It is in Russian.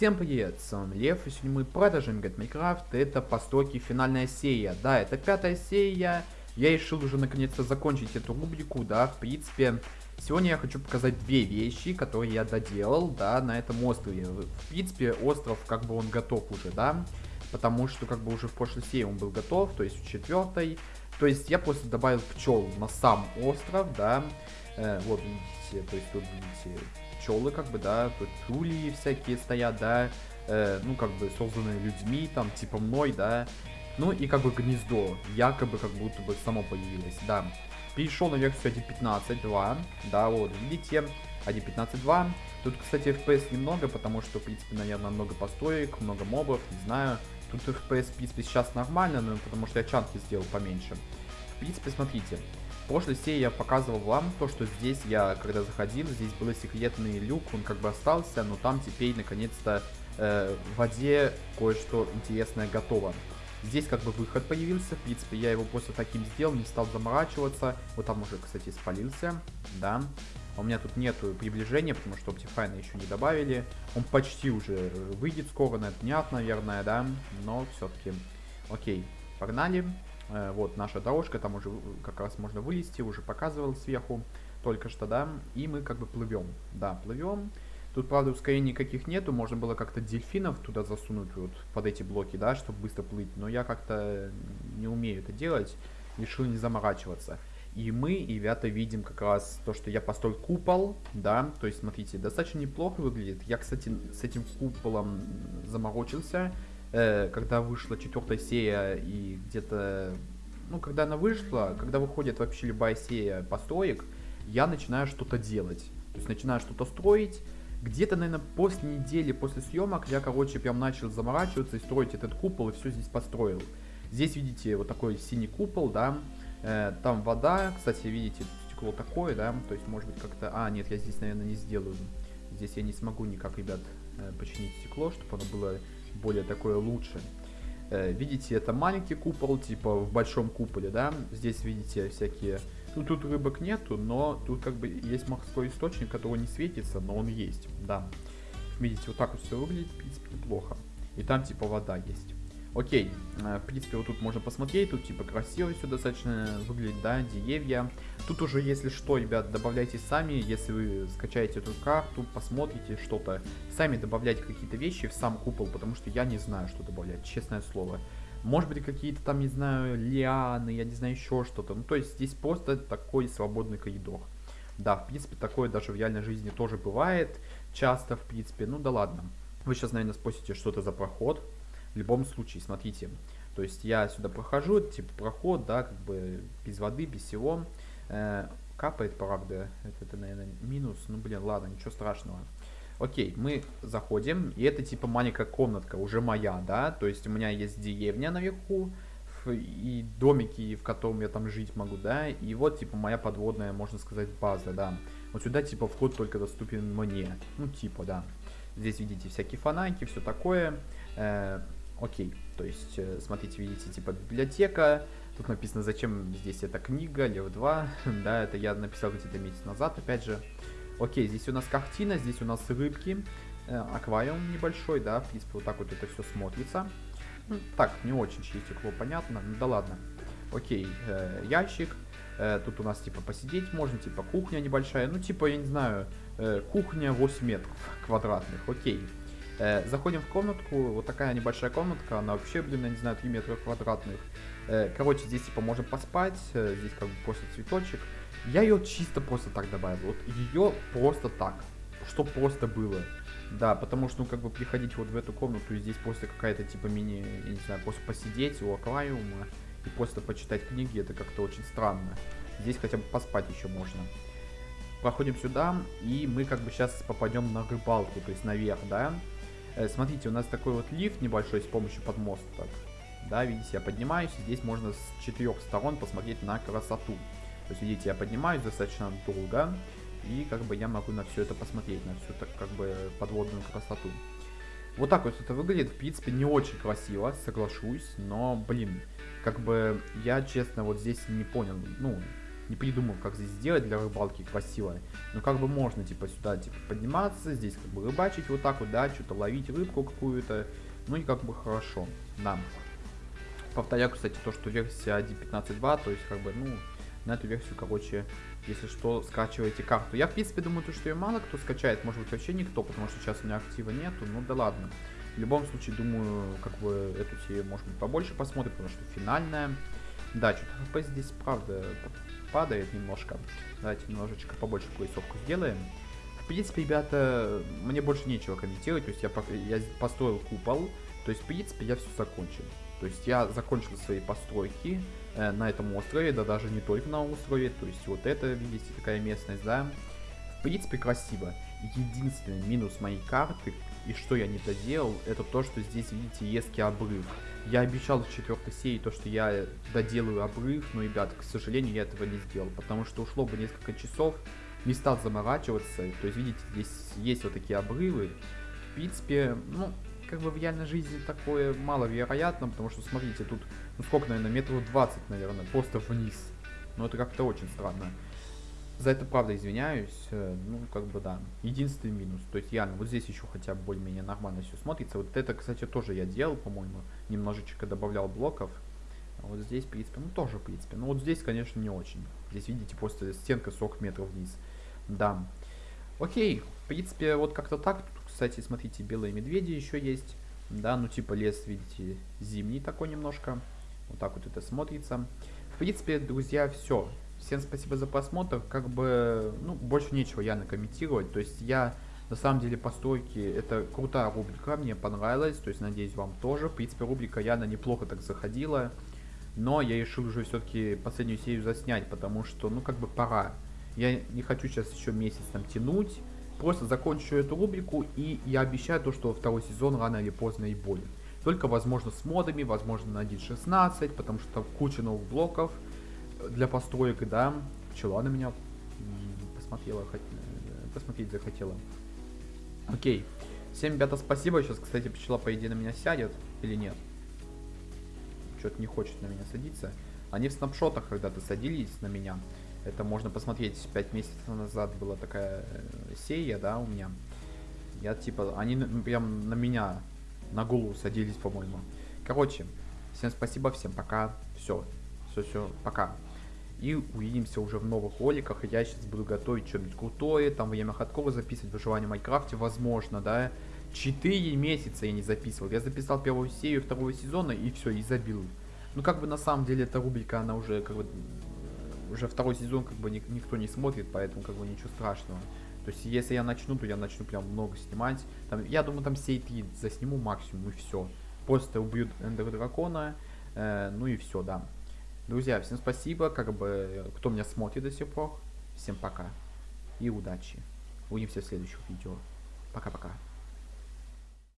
Всем привет, с вами Лев, и сегодня мы продолжим играть Майнкрафт, это постройки финальная серия, да, это пятая серия, я решил уже наконец-то закончить эту рубрику, да, в принципе, сегодня я хочу показать две вещи, которые я доделал, да, на этом острове, в принципе, остров, как бы он готов уже, да, потому что, как бы, уже в прошлой серии он был готов, то есть в четвертой, то есть я просто добавил пчел на сам остров, да, э, вот, видите, то есть тут, видите, пчелы, как бы, да, тут тули всякие стоят, да, э, ну, как бы, созданные людьми, там, типа мной, да, ну, и, как бы, гнездо, якобы, как будто бы само появилось, да. Перешел на версию 1.15.2, да, вот, видите, 1.15.2, тут, кстати, FPS немного, потому что, в принципе, наверное, много построек, много мобов, не знаю, тут FPS, в принципе, сейчас нормально, но потому что я чанки сделал поменьше. В принципе, смотрите, прошлой серии я показывал вам то, что здесь я, когда заходил, здесь был секретный люк, он как бы остался, но там теперь, наконец-то, э, в воде кое-что интересное готово. Здесь как бы выход появился, в принципе, я его просто таким сделал, не стал заморачиваться. Вот там уже, кстати, спалился, да. У меня тут нету приближения, потому что Optifine еще не добавили. Он почти уже выйдет скоро на днях, наверное, да. Но все-таки, окей, погнали. Э, вот наша дорожка, там уже как раз можно вылезти, уже показывал сверху только что, да, и мы как бы плывем, да, плывем. Тут, правда, ускорений никаких нету, можно было как-то дельфинов туда засунуть вот под эти блоки, да, чтобы быстро плыть, но я как-то не умею это делать, решил не заморачиваться. И мы, ребята, видим как раз то, что я построил купол, да, то есть, смотрите, достаточно неплохо выглядит. Я, кстати, с этим куполом заморочился, э, когда вышла четвертая серия и где-то, ну, когда она вышла, когда выходит вообще любая серия построек, я начинаю что-то делать. То есть начинаю что-то строить. Где-то, наверное, после недели, после съемок, я, короче, прям начал заморачиваться и строить этот купол, и все здесь построил. Здесь, видите, вот такой синий купол, да, там вода, кстати, видите, стекло такое, да, то есть, может быть, как-то... А, нет, я здесь, наверное, не сделаю. Здесь я не смогу никак, ребят, э, починить стекло, чтобы оно было более такое лучше. Э, видите, это маленький купол, типа в большом куполе, да. Здесь видите всякие... Ну, тут рыбок нету, но тут как бы есть морской источник, который не светится, но он есть, да. Видите, вот так вот все выглядит, в принципе, неплохо. И там типа вода есть. Окей, э, в принципе, вот тут можно посмотреть, тут типа красиво все достаточно выглядит, да, деревья. Тут уже, если что, ребят, добавляйте сами, если вы скачаете эту карту, посмотрите что-то, сами добавляйте какие-то вещи в сам купол, потому что я не знаю, что добавлять, честное слово. Может быть, какие-то там, не знаю, лианы, я не знаю, еще что-то. Ну, то есть здесь просто такой свободный коридор. Да, в принципе, такое даже в реальной жизни тоже бывает, часто, в принципе, ну да ладно. Вы сейчас, наверное, спросите, что это за проход. В любом случае, смотрите, то есть я сюда прохожу, типа проход, да, как бы без воды, без всего. Э, капает, правда, это, это, наверное, минус, ну, блин, ладно, ничего страшного. Окей, мы заходим, и это типа маленькая комнатка, уже моя, да, то есть у меня есть деревня наверху, и домики, в котором я там жить могу, да, и вот, типа, моя подводная, можно сказать, база, да. Вот сюда, типа, вход только доступен мне, ну, типа, да. Здесь видите всякие фонарики, все такое. Э, Окей, то есть, э, смотрите, видите, типа библиотека, тут написано, зачем здесь эта книга, Лев 2, да, это я написал где-то месяц назад, опять же. Окей, здесь у нас картина, здесь у нас рыбки, э, аквариум небольшой, да, в принципе, вот так вот это все смотрится. Так, не очень через стекло, понятно, ну да ладно. Окей, э, ящик, э, тут у нас, типа, посидеть можно, типа, кухня небольшая, ну, типа, я не знаю, э, кухня 8 метров квадратных, окей. Э, заходим в комнатку, вот такая небольшая комнатка, она вообще, блин, я не знаю, 3 метра квадратных. Э, короче, здесь типа можно поспать, э, здесь как бы просто цветочек. Я ее чисто просто так добавил, вот ее просто так, что просто было. Да, потому что, ну, как бы приходить вот в эту комнату, и здесь просто какая-то типа мини, я не знаю, просто посидеть у аквариума и просто почитать книги, это как-то очень странно. Здесь хотя бы поспать еще можно. Проходим сюда, и мы как бы сейчас попадем на рыбалку, то есть наверх, да. Э, смотрите, у нас такой вот лифт небольшой с помощью подмосток. Да, видите, я поднимаюсь, здесь можно с четырех сторон посмотреть на красоту. То есть, видите, я поднимаюсь достаточно долго, и как бы я могу на все это посмотреть, на всю так как бы подводную красоту. Вот так вот это выглядит, в принципе, не очень красиво, соглашусь, но, блин, как бы я, честно, вот здесь не понял, ну, не придумал, как здесь сделать для рыбалки красиво. Но как бы можно, типа, сюда, типа, подниматься, здесь как бы рыбачить вот так вот, да, что-то ловить рыбку какую-то. Ну и как бы хорошо, да. Повторяю, кстати, то, что версия 1.15.2, то есть, как бы, ну, на эту версию, короче, если что, скачивайте карту. Я, в принципе, думаю, то, что ее мало кто скачает, может быть, вообще никто, потому что сейчас у меня актива нету, ну да ладно. В любом случае, думаю, как бы эту серию, может быть, побольше посмотрим, потому что финальная. Да, что-то хп здесь, правда, падает немножко. Давайте немножечко побольше поясовку сделаем. В принципе, ребята, мне больше нечего комментировать, то есть я, я построил купол, то есть, в принципе, я все закончил. То есть я закончил свои постройки э, на этом острове, да даже не только на острове, то есть вот это, видите, такая местность, да. В принципе, красиво. Единственный минус моей карты, и что я не доделал, это то, что здесь, видите, ески обрыв. Я обещал в четвертой серии то, что я доделаю обрыв, но, ребят, к сожалению, я этого не сделал, потому что ушло бы несколько часов, не стал заморачиваться. То есть, видите, здесь есть вот такие обрывы. В принципе, ну, как бы в реальной жизни такое маловероятно, потому что, смотрите, тут, ну сколько, наверное, метров 20, наверное, просто вниз. Но это как-то очень странно. За это, правда, извиняюсь. Э, ну, как бы, да. Единственный минус. То есть, реально, вот здесь еще хотя бы более-менее нормально все смотрится. Вот это, кстати, тоже я делал, по-моему. Немножечко добавлял блоков. А вот здесь, в принципе, ну, тоже, в принципе. Но вот здесь, конечно, не очень. Здесь, видите, просто стенка 40 метров вниз. Да. Окей. В принципе, вот как-то так. Тут, кстати, смотрите, белые медведи еще есть. Да, ну, типа лес, видите, зимний такой немножко. Вот так вот это смотрится. В принципе, друзья, все. Всем спасибо за просмотр. Как бы, ну, больше нечего я накомментировать. То есть я, на самом деле, постройки, это крутая рубрика, мне понравилась. То есть, надеюсь, вам тоже. В принципе, рубрика Яна неплохо так заходила. Но я решил уже все-таки последнюю серию заснять, потому что, ну, как бы пора. Я не хочу сейчас еще месяц там тянуть. Просто закончу эту рубрику, и я обещаю то, что второй сезон рано или поздно и будет. Только, возможно, с модами, возможно, на 1.16, потому что там куча новых блоков для построек, да. Пчела на меня посмотрела, хот... посмотреть захотела. Окей. Всем, ребята, спасибо. Сейчас, кстати, пчела, по идее, на меня сядет или нет. Что-то не хочет на меня садиться. Они в снапшотах когда-то садились на меня. Это можно посмотреть. 5 месяцев назад была такая э, серия, да, у меня. Я типа, они прям на меня, на голову садились, по-моему. Короче, всем спасибо, всем пока. Все, все, все, пока. И увидимся уже в новых роликах. Я сейчас буду готовить что-нибудь крутое. Там время ходкова записывать, выживание в Майнкрафте, возможно, да. Четыре месяца я не записывал. Я записал первую серию второго сезона и все, и забил. Ну, как бы на самом деле эта рубрика, она уже как бы... Уже второй сезон как бы никто не смотрит, поэтому как бы ничего страшного. То есть, если я начну, то я начну прям много снимать. Там, я думаю, там все три засниму максимум и все. Просто убьют Эндер Дракона, э, ну и все, да. Друзья, всем спасибо, как бы, кто меня смотрит до сих пор. Всем пока и удачи. Увидимся в следующих видео. Пока-пока.